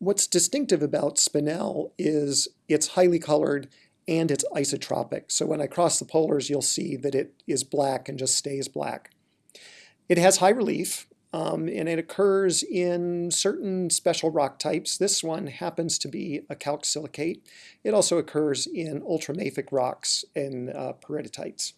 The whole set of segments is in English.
What's distinctive about spinel is it's highly colored and it's isotropic. So when I cross the polars, you'll see that it is black and just stays black. It has high relief, um, and it occurs in certain special rock types. This one happens to be a calc-silicate. It also occurs in ultramafic rocks and uh, peridotites.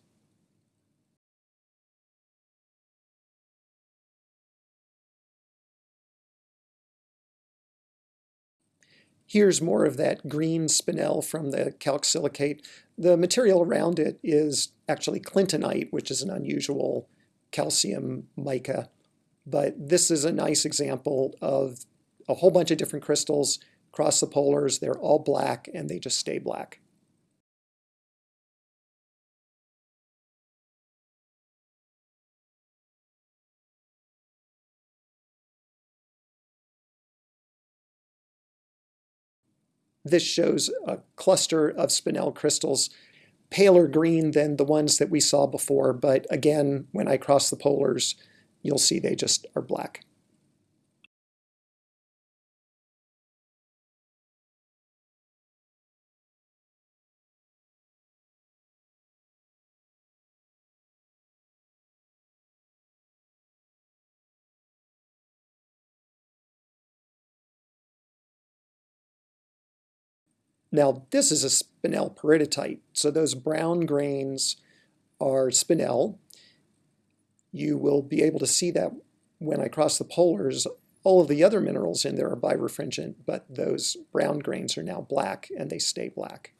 Here's more of that green spinel from the calc-silicate. The material around it is actually clintonite, which is an unusual calcium mica. But this is a nice example of a whole bunch of different crystals across the polars. They're all black and they just stay black. This shows a cluster of spinel crystals, paler green than the ones that we saw before, but again, when I cross the polars, you'll see they just are black. Now this is a spinel peridotite, so those brown grains are spinel. You will be able to see that when I cross the polars. All of the other minerals in there are birefringent, but those brown grains are now black and they stay black.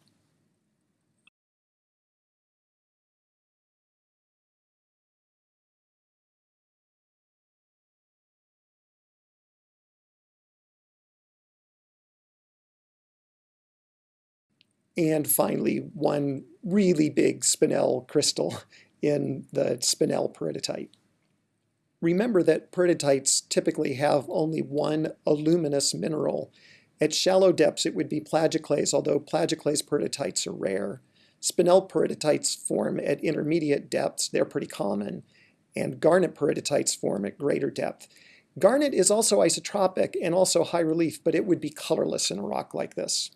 And finally one really big spinel crystal in the spinel peridotite. Remember that peridotites typically have only one aluminous mineral. At shallow depths it would be plagioclase, although plagioclase peridotites are rare. Spinel peridotites form at intermediate depths, they're pretty common, and garnet peridotites form at greater depth. Garnet is also isotropic and also high relief, but it would be colorless in a rock like this.